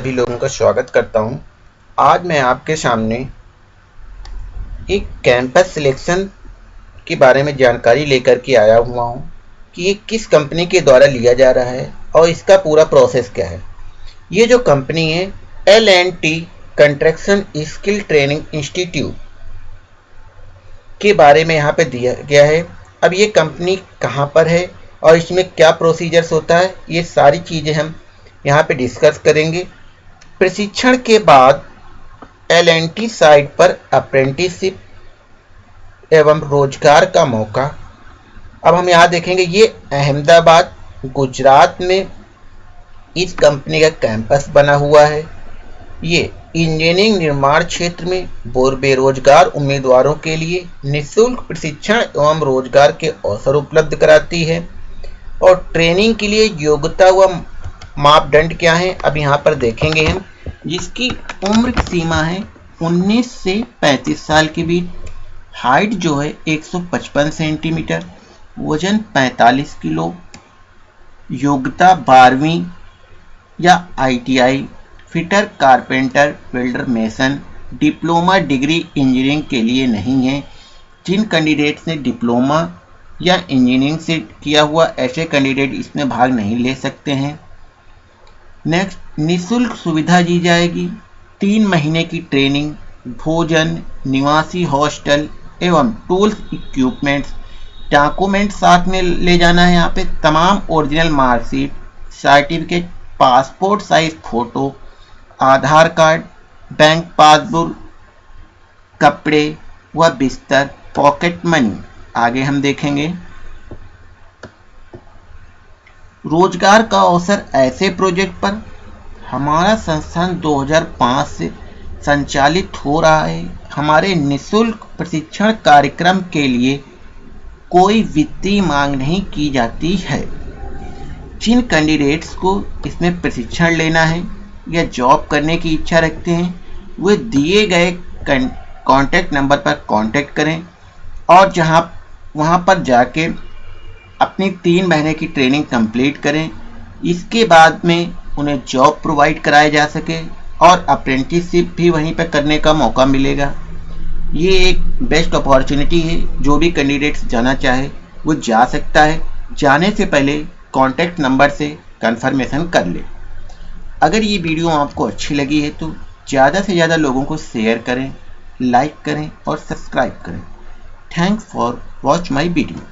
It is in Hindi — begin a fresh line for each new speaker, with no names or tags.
सभी लोगों का स्वागत करता हूँ। आज मैं आपके सामने एक कैंपस सिलेक्शन के बारे में जानकारी लेकर के आया हुआ हूँ कि ये किस कंपनी के द्वारा लिया जा रहा है और इसका पूरा प्रोसेस क्या है। ये जो कंपनी है L and T construction skill training institute के बारे में यहाँ पे दिया गया है। अब ये कंपनी कहाँ पर है और इसमें क्या प्रोसीजर्स होता है, ये सारी चीज़ें हम यहाँ पे डिस्कस करेंगे। प्रशिक्षण के बाद एल एन टी साइट पर अप्रेंटिसशिप एवं रोज़गार का मौका। अब हम यहाँ देखेंगे, ये अहमदाबाद, गुजरात में इस कंपनी का कैंपस बना हुआ है। ये इंजीनियरिंग निर्माण क्षेत्र में बोर बेरोजगार उम्मीदवारों के लिए निशुल्क प्रशिक्षण एवं रोज़गार के अवसर उपलब्ध कराती है और ट्रेनिंग के लिए योग्यता व मापदंड क्या है? अब यहाँ पर देखेंगे हम। जिसकी उम्र की सीमा है 19 से 35 साल के बीच। हाइट जो है 155 सेंटीमीटर। वज़न 45 किलो। योग्यता बारहवीं या ITI fitter carpenter welder mason diploma degree engineering के लिए नहीं है। जिन कैंडिडेट्स ने डिप्लोमा या इंजीनियरिंग से किया हुआ, ऐसे कैंडिडेट इसमें भाग नहीं ले सकते हैं। नेक्स्ट निशुल्क सुविधा दी जाएगी। तीन महीने की ट्रेनिंग भोजन, निवासी हॉस्टल एवं टूल्स इक्विपमेंट्स डॉक्यूमेंट साथ में ले जाना है यहाँ पे। तमाम original marksheet certificate passport size photo Aadhaar card bank passbook कपड़े व बिस्तर पॉकेट मनी आगे हम देखेंगे। रोज़गार का अवसर ऐसे प्रोजेक्ट पर हमारा संस्थान 2005 से संचालित हो रहा है। हमारे निशुल्क प्रशिक्षण कार्यक्रम के लिए कोई वित्तीय मांग नहीं की जाती है। जिन कैंडिडेट्स को इसमें प्रशिक्षण लेना है या जॉब करने की इच्छा रखते हैं, वे दिए गए कॉन्टैक्ट नंबर पर कांटेक्ट करें और जहाँ, वहाँ पर जाके अपनी तीन महीने की ट्रेनिंग कंप्लीट करें। इसके बाद में उन्हें जॉब प्रोवाइड कराया जा सके और अप्रेंटिसशिप भी वहीं पर करने का मौका मिलेगा। ये एक बेस्ट अपॉर्चुनिटी है। जो भी कैंडिडेट्स जाना चाहे, वो जा सकता है। जाने से पहले कॉन्टैक्ट नंबर से कंफर्मेशन कर ले। अगर ये वीडियो आपको अच्छी लगी है तो ज़्यादा से ज़्यादा लोगों को शेयर करें लाइक करें और सब्सक्राइब करें। Thanks for watch my video